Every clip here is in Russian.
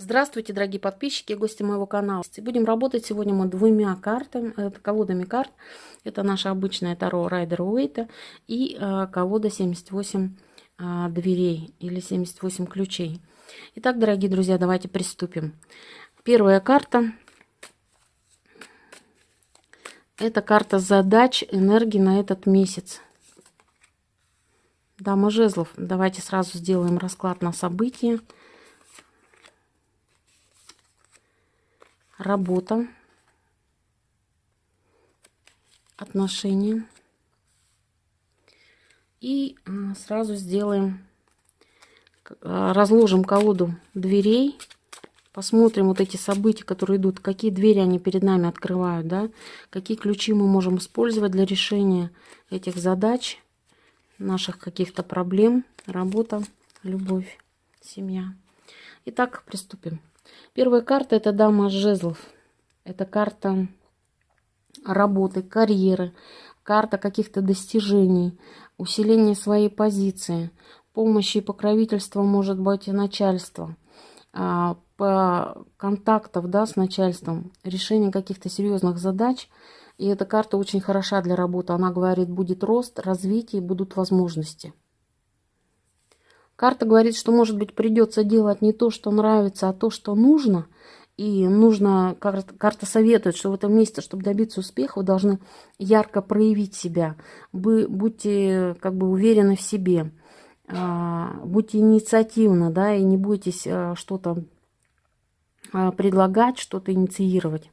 Здравствуйте, дорогие подписчики и гости моего канала. Будем работать сегодня мы двумя картами, это колодами карт. Это наша обычная Таро Райдер Уэйта и э, колода 78 э, дверей или 78 ключей. Итак, дорогие друзья, давайте приступим. Первая карта. Это карта задач, энергии на этот месяц. Дама жезлов. Давайте сразу сделаем расклад на события. Работа, отношения. И а, сразу сделаем, а, разложим колоду дверей, посмотрим вот эти события, которые идут, какие двери они перед нами открывают, да, какие ключи мы можем использовать для решения этих задач, наших каких-то проблем, работа, любовь, семья. Итак, приступим. Первая карта это дама жезлов. Это карта работы, карьеры, карта каких-то достижений, усиления своей позиции, помощи и покровительства может быть и начальства, по контактов да, с начальством, решение каких-то серьезных задач. И эта карта очень хороша для работы. Она говорит, будет рост, развитие, будут возможности. Карта говорит, что, может быть, придется делать не то, что нравится, а то, что нужно. И нужно, карта, карта советует, что в этом месте, чтобы добиться успеха, вы должны ярко проявить себя. Вы будьте как бы уверены в себе. А, будьте инициативны, да, и не бойтесь а, что-то а, предлагать, что-то инициировать.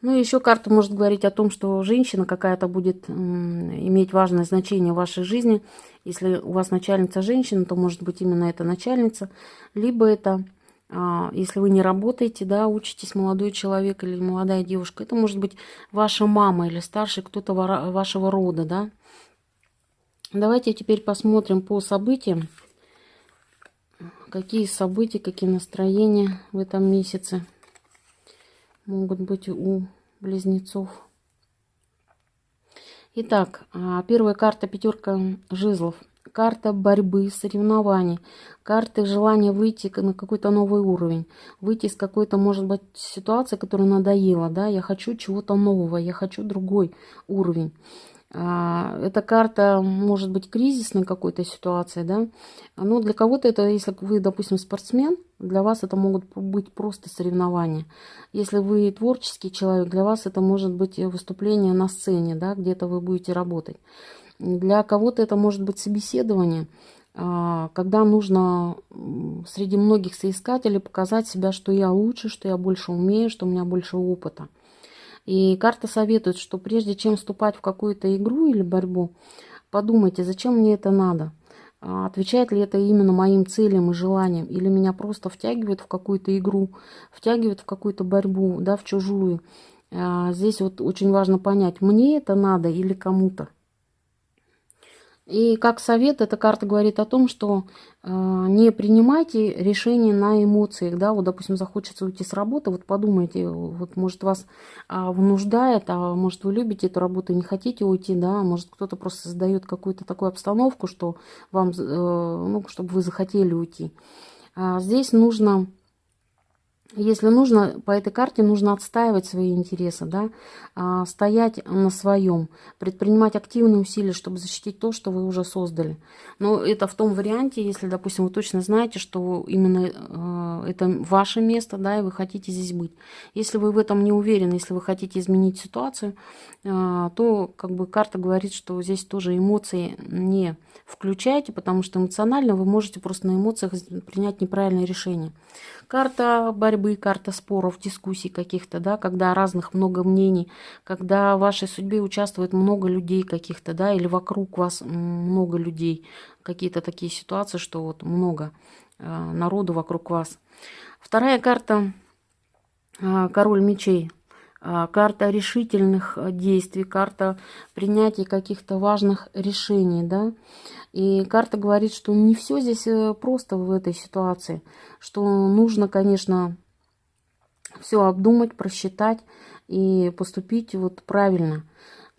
Ну, еще карта может говорить о том, что женщина какая-то будет иметь важное значение в вашей жизни. Если у вас начальница женщина, то может быть именно эта начальница. Либо это, а, если вы не работаете, да, учитесь молодой человек или молодая девушка, это может быть ваша мама или старший кто-то вашего рода, да. Давайте теперь посмотрим по событиям. Какие события, какие настроения в этом месяце могут быть у близнецов. Итак, а, первая карта пятерка жезлов. Карта борьбы, соревнований, карты желания выйти на какой-то новый уровень, выйти из какой-то, может быть, ситуации, которая надоела, да, я хочу чего-то нового, я хочу другой уровень. А, эта карта может быть кризисной какой-то ситуации, да. Но для кого-то это, если вы, допустим, спортсмен, для вас это могут быть просто соревнования. Если вы творческий человек, для вас это может быть выступление на сцене, да, где-то вы будете работать. Для кого-то это может быть собеседование, а, когда нужно среди многих соискателей показать себя, что я лучше, что я больше умею, что у меня больше опыта. И карта советует, что прежде чем вступать в какую-то игру или борьбу, подумайте, зачем мне это надо. А отвечает ли это именно моим целям и желаниям, или меня просто втягивают в какую-то игру, втягивают в какую-то борьбу, да, в чужую. А здесь вот очень важно понять, мне это надо или кому-то. И как совет, эта карта говорит о том, что э, не принимайте решения на эмоциях, да, вот, допустим, захочется уйти с работы, вот подумайте, вот, может, вас э, вынуждает, а может, вы любите эту работу и не хотите уйти, да, может, кто-то просто создает какую-то такую обстановку, что вам, э, ну, чтобы вы захотели уйти. А здесь нужно если нужно, по этой карте нужно отстаивать свои интересы, да, а, стоять на своем, предпринимать активные усилия, чтобы защитить то, что вы уже создали. Но это в том варианте, если, допустим, вы точно знаете, что именно э, это ваше место, да, и вы хотите здесь быть. Если вы в этом не уверены, если вы хотите изменить ситуацию, э, то как бы карта говорит, что здесь тоже эмоции не включайте, потому что эмоционально вы можете просто на эмоциях принять неправильное решение. Карта борьбы, карта споров, дискуссий каких-то, да, когда разных много мнений, когда в вашей судьбе участвует много людей каких-то, да, или вокруг вас много людей, какие-то такие ситуации, что вот много э, народу вокруг вас. Вторая карта э, король мечей. Э, карта решительных действий, карта принятия каких-то важных решений, да. И карта говорит, что не все здесь э, просто в этой ситуации, что нужно, конечно, все обдумать, просчитать и поступить вот правильно.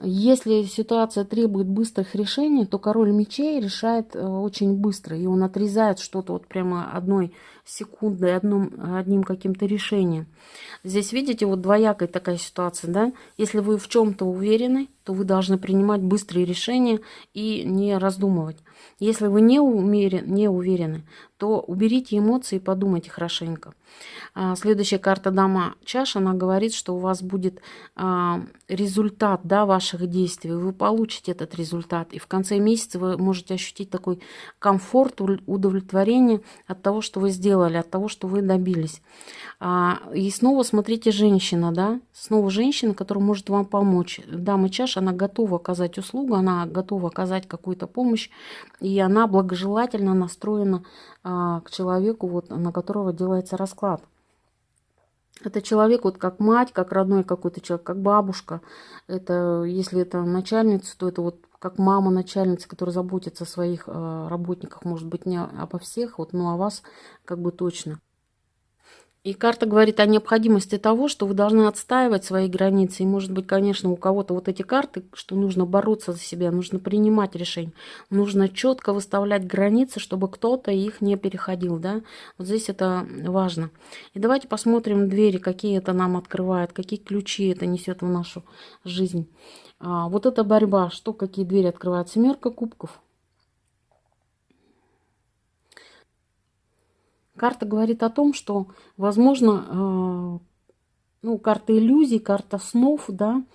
Если ситуация требует быстрых решений, то король мечей решает э, очень быстро, и он отрезает что-то вот прямо одной секундой, одном, одним каким-то решением. Здесь, видите, вот двоякая такая ситуация, да? Если вы в чем-то уверены, то вы должны принимать быстрые решения и не раздумывать. Если вы не, умерен, не уверены, то уберите эмоции и подумайте хорошенько. А, следующая карта Дама Чаш, она говорит, что у вас будет а, результат да, ваших действий. Вы получите этот результат. И в конце месяца вы можете ощутить такой комфорт, удовлетворение от того, что вы сделали, от того, что вы добились. А, и снова смотрите женщина, да, снова женщина, которая может вам помочь. Дама Чаш, она готова оказать услугу, она готова оказать какую-то помощь, и она благожелательно настроена а, к человеку, вот, на которого делается расклад. Это человек вот как мать, как родной какой-то человек, как бабушка. Это, если это начальница, то это вот как мама начальница, которая заботится о своих э, работниках, может быть, не обо всех, вот, но о вас как бы точно. И карта говорит о необходимости того, что вы должны отстаивать свои границы. И, может быть, конечно, у кого-то вот эти карты, что нужно бороться за себя, нужно принимать решения, нужно четко выставлять границы, чтобы кто-то их не переходил. Да? Вот здесь это важно. И давайте посмотрим двери, какие это нам открывает, какие ключи это несет в нашу жизнь. А, вот эта борьба, что, какие двери открывает? Семерка кубков. Карта говорит о том, что, возможно, э, ну, карта иллюзий, карта снов, да,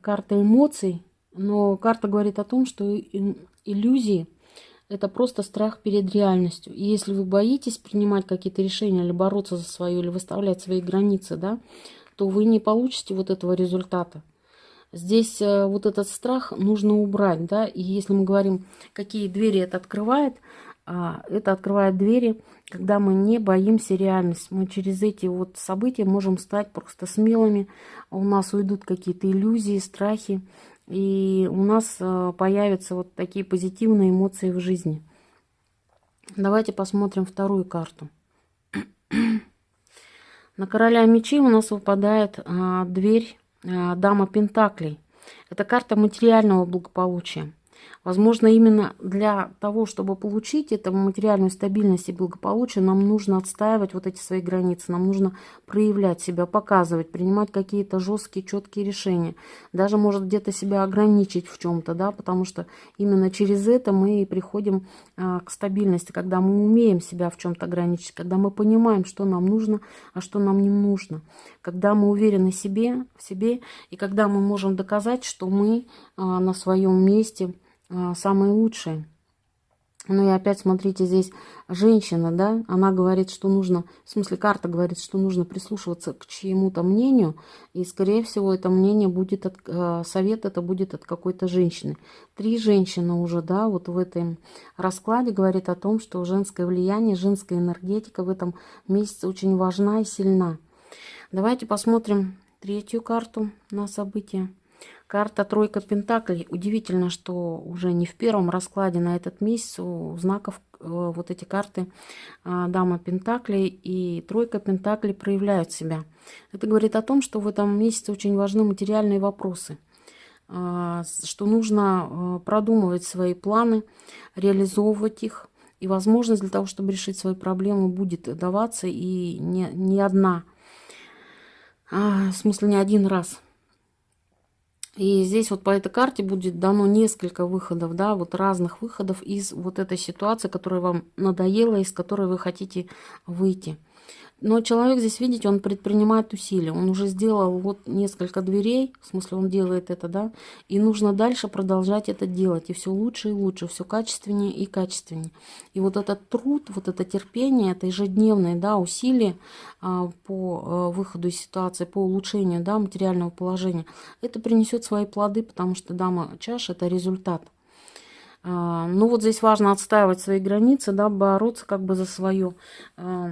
карта эмоций, но карта говорит о том, что иллюзии – это просто страх перед реальностью. И если вы боитесь принимать какие-то решения или бороться за свое, или выставлять свои границы, да, то вы не получите вот этого результата. Здесь э, вот этот страх нужно убрать, да, и если мы говорим, какие двери это открывает, это открывает двери, когда мы не боимся реальность. Мы через эти вот события можем стать просто смелыми. У нас уйдут какие-то иллюзии, страхи. И у нас а, появятся вот такие позитивные эмоции в жизни. Давайте посмотрим вторую карту. На короля мечей у нас выпадает а, дверь а, дама пентаклей. Это карта материального благополучия. Возможно, именно для того, чтобы получить эту материальную стабильность и благополучие, нам нужно отстаивать вот эти свои границы, нам нужно проявлять себя, показывать, принимать какие-то жесткие, четкие решения. Даже, может, где-то себя ограничить в чем-то, да, потому что именно через это мы приходим а, к стабильности, когда мы умеем себя в чем-то ограничить, когда мы понимаем, что нам нужно, а что нам не нужно, когда мы уверены в себе, в себе и когда мы можем доказать, что мы а, на своем месте – самые лучшие. Ну и опять, смотрите, здесь женщина, да, она говорит, что нужно, в смысле карта говорит, что нужно прислушиваться к чьему-то мнению, и, скорее всего, это мнение будет, от, э, совет это будет от какой-то женщины. Три женщины уже, да, вот в этом раскладе говорит о том, что женское влияние, женская энергетика в этом месяце очень важна и сильна. Давайте посмотрим третью карту на события. Карта тройка пентаклей. Удивительно, что уже не в первом раскладе на этот месяц у знаков э, вот эти карты э, Дама Пентаклей и Тройка Пентаклей проявляют себя. Это говорит о том, что в этом месяце очень важны материальные вопросы э, что нужно продумывать свои планы, реализовывать их. И возможность для того, чтобы решить свои проблемы, будет даваться и не, не одна, а, в смысле не один раз. И здесь вот по этой карте будет дано несколько выходов, да, вот разных выходов из вот этой ситуации, которая вам надоела, из которой вы хотите выйти. Но человек здесь, видите, он предпринимает усилия. Он уже сделал вот несколько дверей, в смысле он делает это, да, и нужно дальше продолжать это делать. И все лучше и лучше, все качественнее и качественнее. И вот этот труд, вот это терпение, это ежедневные, да, усилия а, по а, выходу из ситуации, по улучшению, да, материального положения, это принесет свои плоды, потому что дама чаш – это результат. А, ну вот здесь важно отстаивать свои границы, да, бороться как бы за свое. А,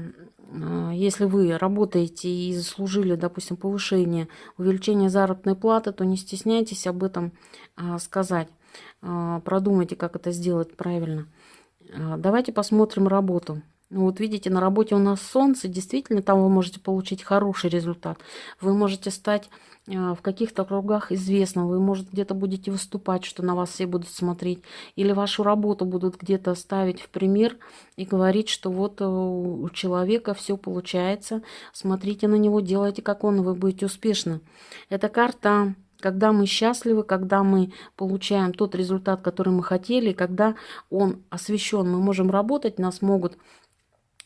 а, если вы работаете и заслужили, допустим, повышение, увеличение заработной платы, то не стесняйтесь об этом сказать. Продумайте, как это сделать правильно. Давайте посмотрим работу. Ну, вот видите, на работе у нас солнце, действительно, там вы можете получить хороший результат. Вы можете стать э, в каких-то кругах известным, вы, может, где-то будете выступать, что на вас все будут смотреть, или вашу работу будут где-то ставить в пример и говорить, что вот э, у человека все получается, смотрите на него, делайте как он, и вы будете успешны. Эта карта когда мы счастливы, когда мы получаем тот результат, который мы хотели, когда он освещен, мы можем работать, нас могут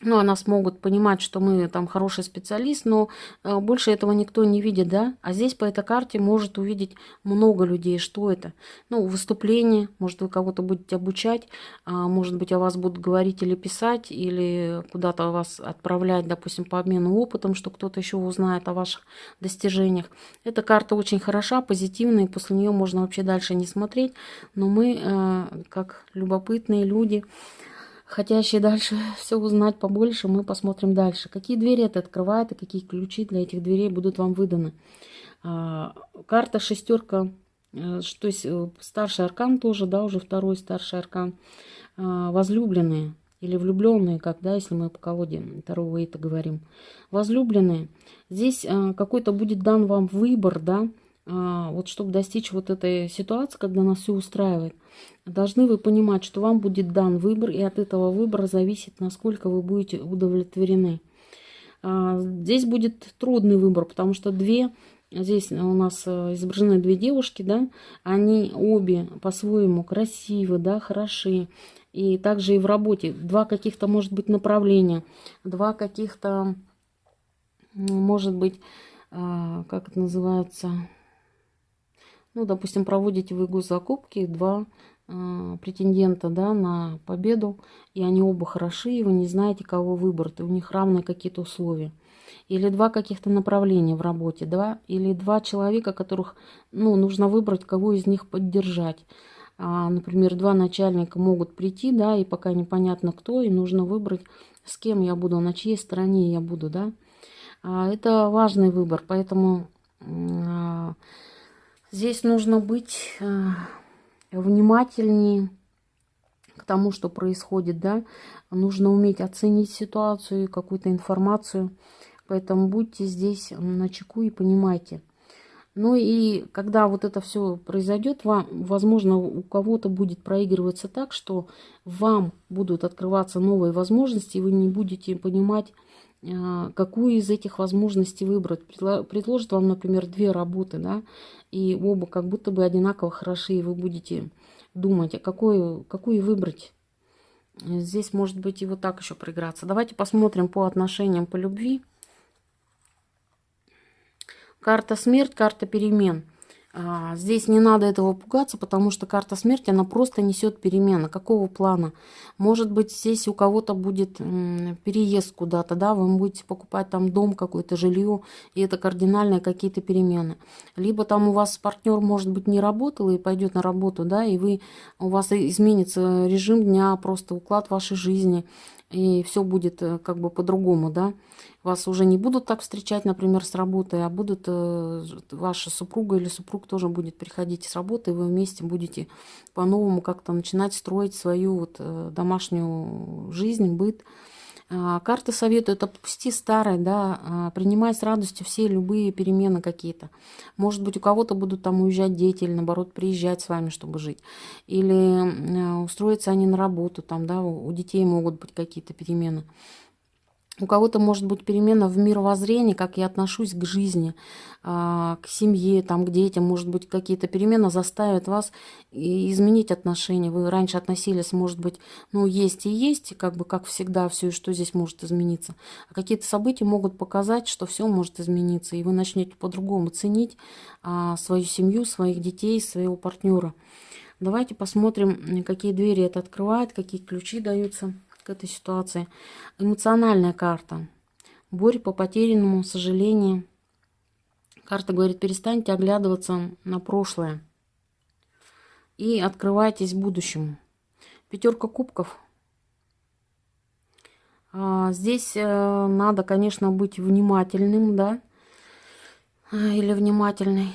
ну, о нас могут понимать, что мы там хороший специалист, но э, больше этого никто не видит, да? А здесь по этой карте может увидеть много людей. Что это? Ну, выступление, может, вы кого-то будете обучать, а, может быть, о вас будут говорить или писать, или куда-то вас отправлять, допустим, по обмену опытом, что кто-то еще узнает о ваших достижениях. Эта карта очень хороша, позитивная, и после нее можно вообще дальше не смотреть, но мы, э, как любопытные люди, хотящие дальше все узнать побольше, мы посмотрим дальше. Какие двери это открывает и какие ключи для этих дверей будут вам выданы. А, карта шестерка, э, то есть э, старший аркан тоже, да, уже второй старший аркан. А, возлюбленные или влюбленные, как, да, если мы по колоде второго это говорим. Возлюбленные. Здесь э, какой-то будет дан вам выбор, да, вот чтобы достичь вот этой ситуации, когда нас все устраивает, должны вы понимать, что вам будет дан выбор, и от этого выбора зависит, насколько вы будете удовлетворены. А, здесь будет трудный выбор, потому что две, здесь у нас э, изображены две девушки, да, они обе по-своему красивы, да, хороши. И также и в работе два каких-то, может быть, направления, два каких-то, может быть, а, как это называется, ну, допустим, проводите вы госзакупки, два э, претендента да, на победу, и они оба хороши, и вы не знаете, кого выбрать, у них равные какие-то условия. Или два каких-то направления в работе, два, или два человека, которых ну, нужно выбрать, кого из них поддержать. А, например, два начальника могут прийти, да, и пока непонятно кто, и нужно выбрать, с кем я буду, на чьей стороне я буду, да. А, это важный выбор, поэтому а, Здесь нужно быть э, внимательнее к тому, что происходит, да. Нужно уметь оценить ситуацию, какую-то информацию. Поэтому будьте здесь на чеку и понимайте. Ну и когда вот это все произойдет, вам, возможно, у кого-то будет проигрываться так, что вам будут открываться новые возможности, и вы не будете понимать, какую из этих возможностей выбрать. Предложат вам, например, две работы, да, и оба как будто бы одинаково хороши, и вы будете думать, а какую, какую выбрать. Здесь может быть и вот так еще проиграться. Давайте посмотрим по отношениям, по любви. Карта смерть, карта перемен. А, здесь не надо этого пугаться, потому что карта смерти, она просто несет перемены. Какого плана? Может быть, здесь у кого-то будет переезд куда-то, да, вы будете покупать там дом, какое-то жилье, и это кардинальные какие-то перемены. Либо там у вас партнер, может быть, не работал и пойдет на работу, да, и вы, у вас изменится режим дня, просто уклад вашей жизни, и все будет э, как бы по-другому, да. Вас уже не будут так встречать, например, с работы, а будут э, ваша супруга или супруг тоже будет приходить с работы, и вы вместе будете по-новому как-то начинать строить свою вот э, домашнюю жизнь, быт. А, карты советуют отпусти старое, да, а, принимай с радостью все любые перемены какие-то. Может быть, у кого-то будут там уезжать дети или, наоборот, приезжать с вами, чтобы жить. Или э, устроиться они на работу, там, да, у детей могут быть какие-то перемены. У кого-то может быть перемена в мировоззрении, как я отношусь к жизни, а, к семье, там, к детям. Может быть, какие-то перемены заставят вас изменить отношения. Вы раньше относились, может быть, ну, есть и есть, как бы, как всегда, все, что здесь может измениться. А какие-то события могут показать, что все может измениться, и вы начнете по-другому ценить а, свою семью, своих детей, своего партнера. Давайте посмотрим, какие двери это открывает, какие ключи даются к этой ситуации. Эмоциональная карта. Борь по потерянному, сожаление. Карта говорит, перестаньте оглядываться на прошлое. И открывайтесь будущему. Пятерка кубков. А, здесь э, надо, конечно, быть внимательным, да, или внимательной.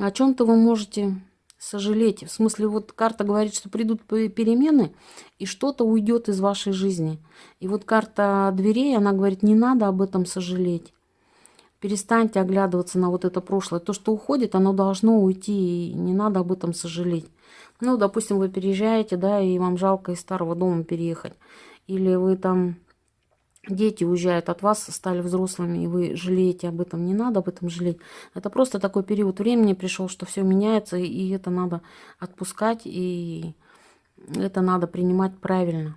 О чем-то вы можете сожалеть. В смысле, вот карта говорит, что придут перемены, и что-то уйдет из вашей жизни. И вот карта дверей, она говорит, не надо об этом сожалеть. Перестаньте оглядываться на вот это прошлое. То, что уходит, оно должно уйти, и не надо об этом сожалеть. Ну, допустим, вы переезжаете, да, и вам жалко из старого дома переехать. Или вы там дети уезжают от вас, стали взрослыми, и вы жалеете об этом. Не надо об этом жалеть. Это просто такой период времени пришел, что все меняется, и это надо отпускать, и это надо принимать правильно.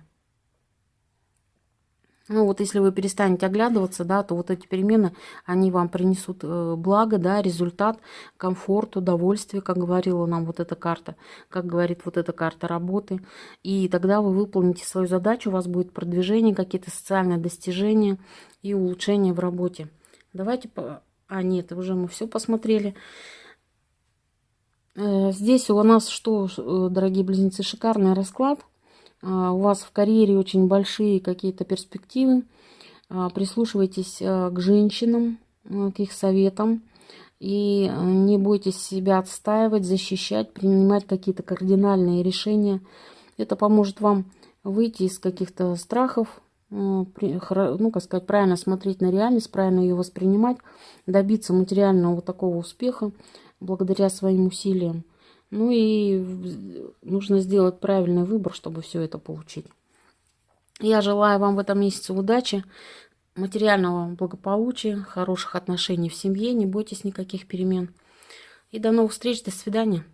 Ну вот если вы перестанете оглядываться, да, то вот эти перемены, они вам принесут э, благо, да, результат, комфорт, удовольствие, как говорила нам вот эта карта, как говорит вот эта карта работы. И тогда вы выполните свою задачу, у вас будет продвижение, какие-то социальные достижения и улучшения в работе. Давайте... По... А, нет, уже мы все посмотрели. Э, здесь у нас что, э, дорогие близнецы, шикарный расклад. А, у вас в карьере очень большие какие-то перспективы, а, прислушивайтесь а, к женщинам, к их советам, и не бойтесь себя отстаивать, защищать, принимать какие-то кардинальные решения. Это поможет вам выйти из каких-то страхов, ну, как сказать, правильно смотреть на реальность, правильно ее воспринимать, добиться материального вот такого успеха благодаря своим усилиям. Ну и нужно сделать правильный выбор, чтобы все это получить. Я желаю вам в этом месяце удачи, материального благополучия, хороших отношений в семье. Не бойтесь никаких перемен. И до новых встреч, до свидания.